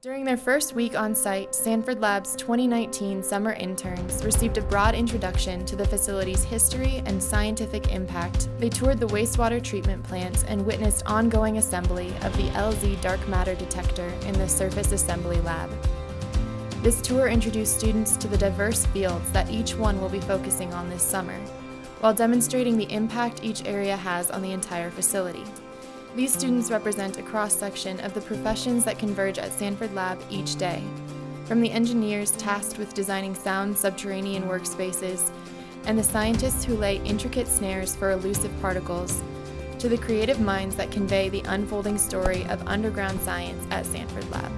During their first week on site, Sanford Lab's 2019 summer interns received a broad introduction to the facility's history and scientific impact. They toured the wastewater treatment plants and witnessed ongoing assembly of the LZ dark matter detector in the surface assembly lab. This tour introduced students to the diverse fields that each one will be focusing on this summer, while demonstrating the impact each area has on the entire facility. These students represent a cross-section of the professions that converge at Sanford Lab each day, from the engineers tasked with designing sound subterranean workspaces, and the scientists who lay intricate snares for elusive particles, to the creative minds that convey the unfolding story of underground science at Sanford Lab.